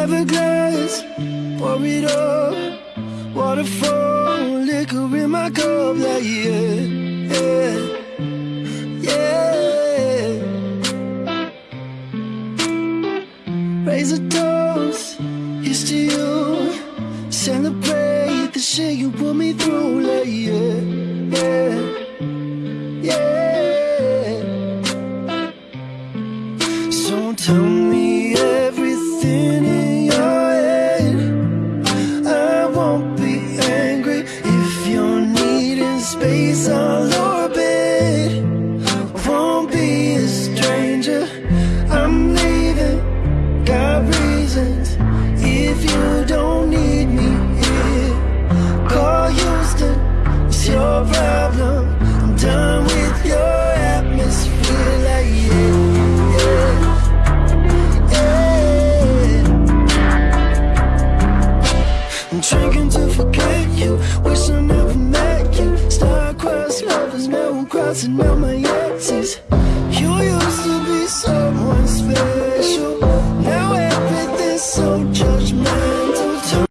Everglass, pour it up. Waterfall, liquor in my cup, like yeah, yeah, yeah. Raise a toast, here's to you. Celebrate the shit you put me through, like yeah, yeah, yeah. So tell me everything space. I'll orbit. Won't be a stranger. I'm leaving. Got reasons. If you don't need me here, call Houston. It's your problem. I'm done with your atmosphere. Like yeah, yeah, yeah. I'm drinking to forget you. Lovers, now I'm crossing out my exes.